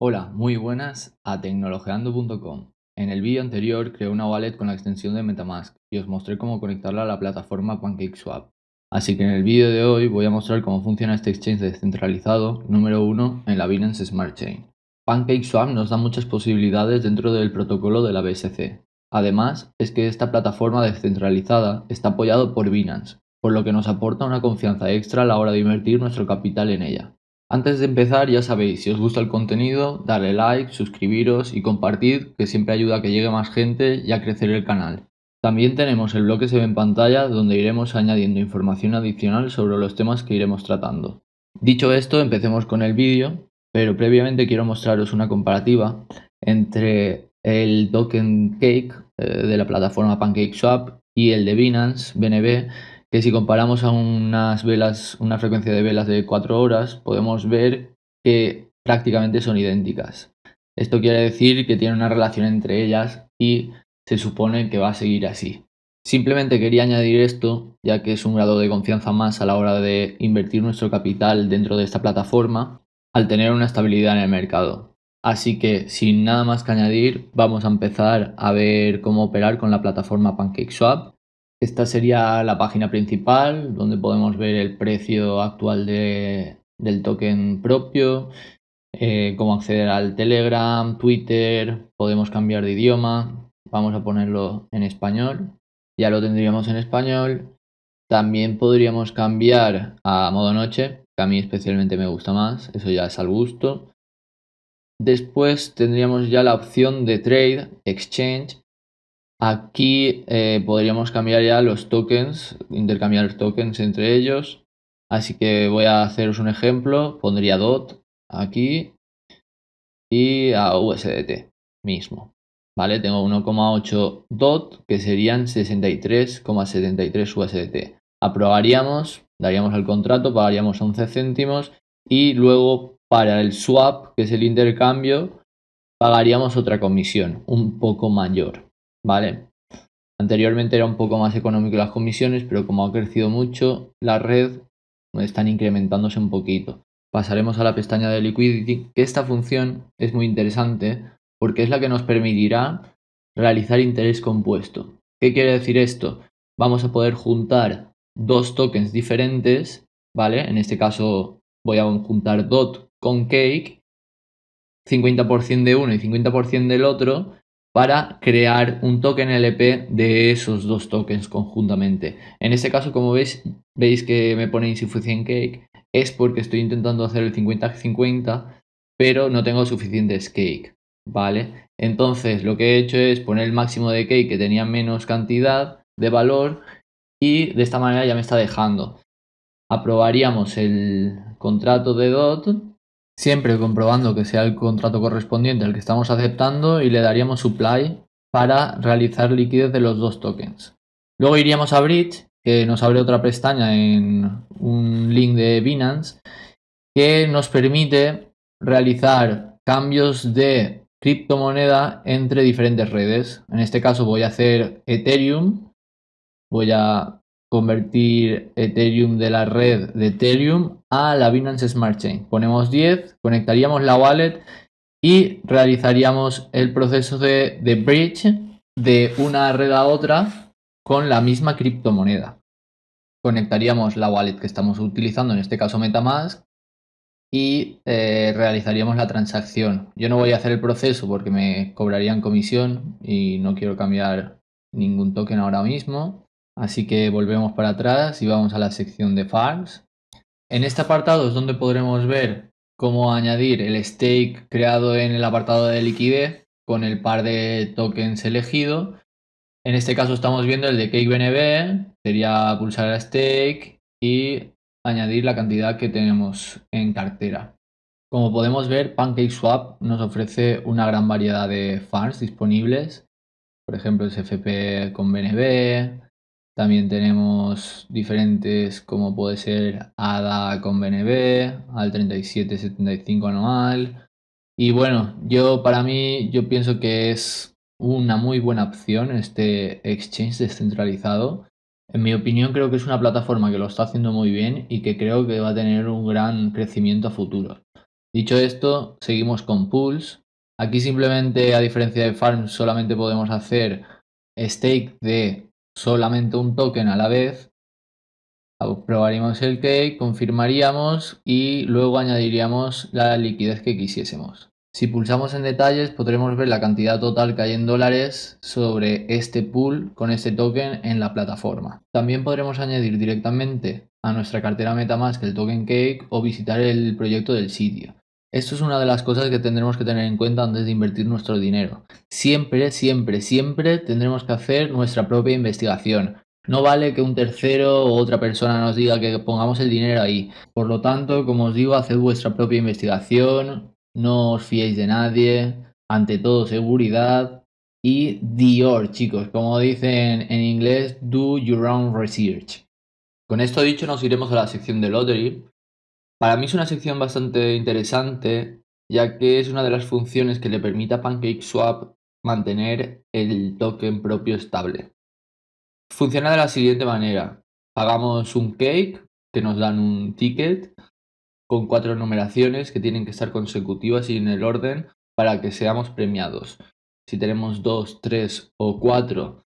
Hola, muy buenas a tecnologeando.com. En el vídeo anterior creé una wallet con la extensión de Metamask y os mostré cómo conectarla a la plataforma PancakeSwap. Así que en el vídeo de hoy voy a mostrar cómo funciona este exchange descentralizado número uno en la Binance Smart Chain. PancakeSwap nos da muchas posibilidades dentro del protocolo de la BSC. Además, es que esta plataforma descentralizada está apoyado por Binance, por lo que nos aporta una confianza extra a la hora de invertir nuestro capital en ella. Antes de empezar, ya sabéis, si os gusta el contenido, darle like, suscribiros y compartid, que siempre ayuda a que llegue más gente y a crecer el canal. También tenemos el blog que se ve en pantalla, donde iremos añadiendo información adicional sobre los temas que iremos tratando. Dicho esto, empecemos con el vídeo, pero previamente quiero mostraros una comparativa entre el token Cake eh, de la plataforma PancakeSwap y el de Binance BNB que si comparamos a unas velas, una frecuencia de velas de 4 horas, podemos ver que prácticamente son idénticas. Esto quiere decir que tiene una relación entre ellas y se supone que va a seguir así. Simplemente quería añadir esto, ya que es un grado de confianza más a la hora de invertir nuestro capital dentro de esta plataforma, al tener una estabilidad en el mercado. Así que sin nada más que añadir, vamos a empezar a ver cómo operar con la plataforma PancakeSwap esta sería la página principal donde podemos ver el precio actual del token propio, eh, cómo acceder al Telegram, Twitter, podemos cambiar de idioma, vamos a ponerlo en español, ya lo tendríamos en español. También podríamos cambiar a modo noche, que a mí especialmente me gusta más, eso ya es al gusto. Después tendríamos ya la opción de Trade, Exchange, Aquí eh, podríamos cambiar ya los tokens, intercambiar tokens entre ellos. Así que voy a haceros un ejemplo. Pondría DOT aquí y a USDT mismo. ¿Vale? Tengo 1,8 DOT que serían 63,73 USDT. Aprobaríamos, daríamos el contrato, pagaríamos 11 céntimos y luego para el swap, que es el intercambio, pagaríamos otra comisión un poco mayor. ¿Vale? Anteriormente era un poco más económico las comisiones, pero como ha crecido mucho la red, están incrementándose un poquito. Pasaremos a la pestaña de Liquidity, que esta función es muy interesante porque es la que nos permitirá realizar interés compuesto. ¿Qué quiere decir esto? Vamos a poder juntar dos tokens diferentes, ¿vale? En este caso voy a juntar DOT con Cake, 50% de uno y 50% del otro, para crear un token LP de esos dos tokens conjuntamente. En este caso, como veis, veis que me pone insufficient cake, es porque estoy intentando hacer el 50-50, pero no tengo suficientes cake, ¿vale? Entonces, lo que he hecho es poner el máximo de cake que tenía menos cantidad de valor y de esta manera ya me está dejando. Aprobaríamos el contrato de DOT siempre comprobando que sea el contrato correspondiente al que estamos aceptando y le daríamos supply para realizar liquidez de los dos tokens. Luego iríamos a Bridge, que nos abre otra pestaña en un link de Binance, que nos permite realizar cambios de criptomoneda entre diferentes redes. En este caso voy a hacer Ethereum, voy a convertir Ethereum de la red de Ethereum a la Binance Smart Chain. Ponemos 10, conectaríamos la wallet y realizaríamos el proceso de, bridge de una red a otra con la misma criptomoneda. Conectaríamos la wallet que estamos utilizando, en este caso Metamask, y eh, realizaríamos la transacción. Yo no voy a hacer el proceso porque me cobrarían comisión y no quiero cambiar ningún token ahora mismo. Así que volvemos para atrás y vamos a la sección de farms. En este apartado es donde podremos ver cómo añadir el stake creado en el apartado de liquidez con el par de tokens elegido. En este caso estamos viendo el de CakeBNB, sería pulsar a stake y añadir la cantidad que tenemos en cartera. Como podemos ver, PancakeSwap nos ofrece una gran variedad de farms disponibles, por ejemplo CFP con BNB, también tenemos diferentes como puede ser ADA con BNB, al 3775 anual. Y bueno, yo para mí yo pienso que es una muy buena opción este exchange descentralizado. En mi opinión creo que es una plataforma que lo está haciendo muy bien y que creo que va a tener un gran crecimiento a futuro. Dicho esto, seguimos con pools. Aquí simplemente, a diferencia de farm, solamente podemos hacer stake de solamente un token a la vez. Probaríamos el cake, confirmaríamos y luego añadiríamos la liquidez que quisiésemos. Si pulsamos en detalles podremos ver la cantidad total que hay en dólares sobre este pool con este token en la plataforma. También podremos añadir directamente a nuestra cartera Metamask el token Cake o visitar el proyecto del sitio. Esto es una de las cosas que tendremos que tener en cuenta antes de invertir nuestro dinero. Siempre, siempre, siempre tendremos que hacer nuestra propia investigación. No vale que un tercero o otra persona nos diga que pongamos el dinero ahí. Por lo tanto, como os digo, haced vuestra propia investigación, no os fiéis de nadie, ante todo seguridad y Dior, chicos, como dicen en inglés, do your own research. Con esto dicho nos iremos a la sección de Lottery. Para mí es una sección bastante interesante, ya que es una de las funciones que le permite a PancakeSwap mantener el token propio estable. Funciona de la siguiente manera. Pagamos un cake, que nos dan un ticket, con cuatro numeraciones que tienen que estar consecutivas y en el orden para que seamos premiados. Si tenemos dos, tres o cuatro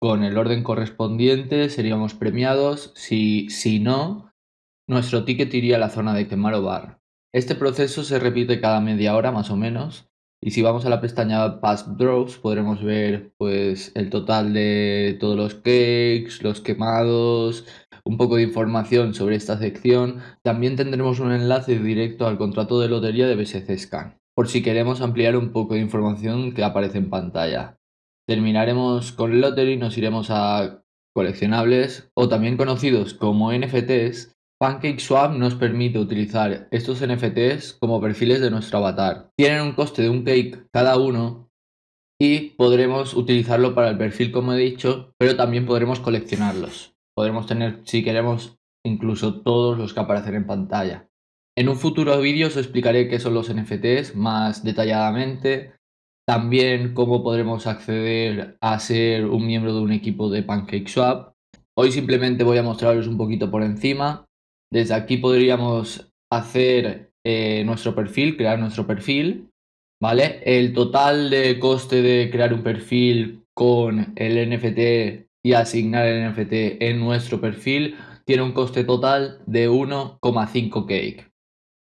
con el orden correspondiente seríamos premiados. Si, si no, nuestro ticket iría a la zona de quemar o bar. Este proceso se repite cada media hora más o menos. Y si vamos a la pestaña Past Draws podremos ver pues el total de todos los cakes, los quemados, un poco de información sobre esta sección, también tendremos un enlace directo al contrato de lotería de BSC Scan, por si queremos ampliar un poco de información que aparece en pantalla. Terminaremos con Lottery y nos iremos a coleccionables o también conocidos como NFTs. PancakeSwap nos permite utilizar estos NFTs como perfiles de nuestro avatar. Tienen un coste de un cake cada uno y podremos utilizarlo para el perfil como he dicho, pero también podremos coleccionarlos. Podremos tener, si queremos, incluso todos los que aparecen en pantalla. En un futuro vídeo os explicaré qué son los NFTs más detalladamente, también cómo podremos acceder a ser un miembro de un equipo de PancakeSwap. Hoy simplemente voy a mostraros un poquito por encima. Desde aquí podríamos hacer eh, nuestro perfil, crear nuestro perfil, ¿vale? El total de coste de crear un perfil con el NFT y asignar el NFT en nuestro perfil tiene un coste total de 1,5 cake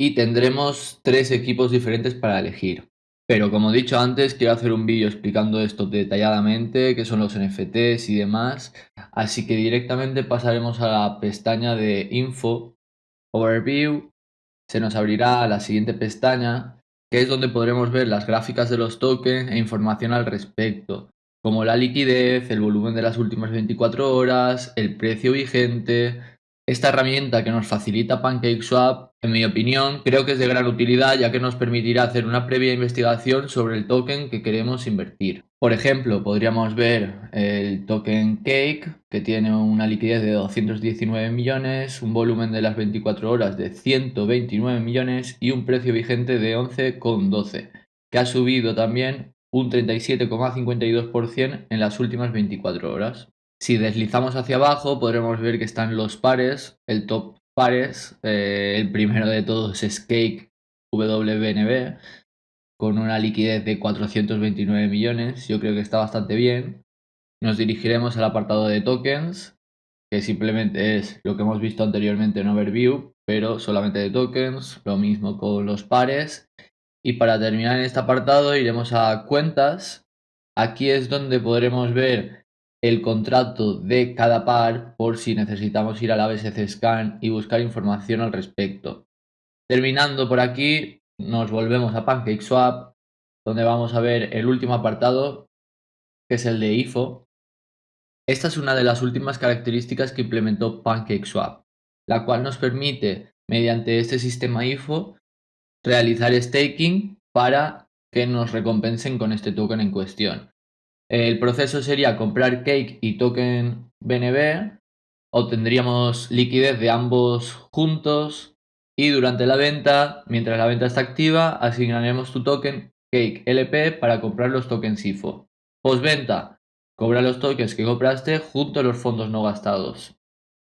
y tendremos tres equipos diferentes para elegir. Pero como he dicho antes, quiero hacer un vídeo explicando esto detalladamente, qué son los NFTs y demás. Así que directamente pasaremos a la pestaña de Info, Overview. Se nos abrirá la siguiente pestaña, que es donde podremos ver las gráficas de los tokens e información al respecto como la liquidez, el volumen de las últimas 24 horas, el precio vigente. Esta herramienta que nos facilita PancakeSwap, en mi opinión, creo que es de gran utilidad ya que nos permitirá hacer una previa investigación sobre el token que queremos invertir. Por ejemplo, podríamos ver el token Cake, que tiene una liquidez de 219 millones, un volumen de las 24 horas de 129 millones y un precio vigente de 11,12, que ha subido también un 37,52% en las últimas 24 horas. Si deslizamos hacia abajo podremos ver que están los pares, el top pares, eh, el primero de todos es Cake WBNB, con una liquidez de 429 millones, yo creo que está bastante bien. Nos dirigiremos al apartado de tokens, que simplemente es lo que hemos visto anteriormente en Overview, pero solamente de tokens, lo mismo con los pares. Y para terminar en este apartado iremos a cuentas. Aquí es donde podremos ver el contrato de cada par por si necesitamos ir a la BSC Scan y buscar información al respecto. Terminando por aquí, nos volvemos a PancakeSwap, donde vamos a ver el último apartado, que es el de IFO. Esta es una de las últimas características que implementó PancakeSwap, la cual nos permite, mediante este sistema IFO, realizar staking para que nos recompensen con este token en cuestión. El proceso sería comprar cake y token BNB, obtendríamos liquidez de ambos juntos y durante la venta, mientras la venta está activa, asignaremos tu token cake LP para comprar los tokens IFO. Postventa, cobra los tokens que compraste junto a los fondos no gastados.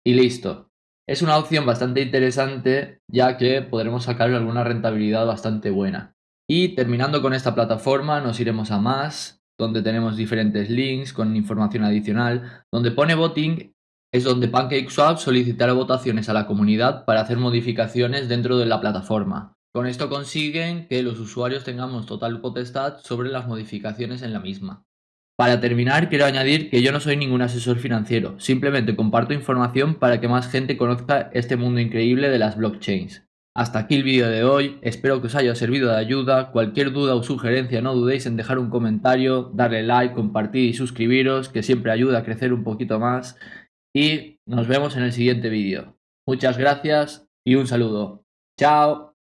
Y listo. Es una opción bastante interesante ya que podremos sacar alguna rentabilidad bastante buena. Y terminando con esta plataforma nos iremos a más, donde tenemos diferentes links con información adicional. Donde pone voting es donde PancakeSwap solicitará votaciones a la comunidad para hacer modificaciones dentro de la plataforma. Con esto consiguen que los usuarios tengamos total potestad sobre las modificaciones en la misma. Para terminar, quiero añadir que yo no soy ningún asesor financiero, simplemente comparto información para que más gente conozca este mundo increíble de las blockchains. Hasta aquí el vídeo de hoy, espero que os haya servido de ayuda, cualquier duda o sugerencia no dudéis en dejar un comentario, darle like, compartir y suscribiros, que siempre ayuda a crecer un poquito más. Y nos vemos en el siguiente vídeo. Muchas gracias y un saludo. Chao.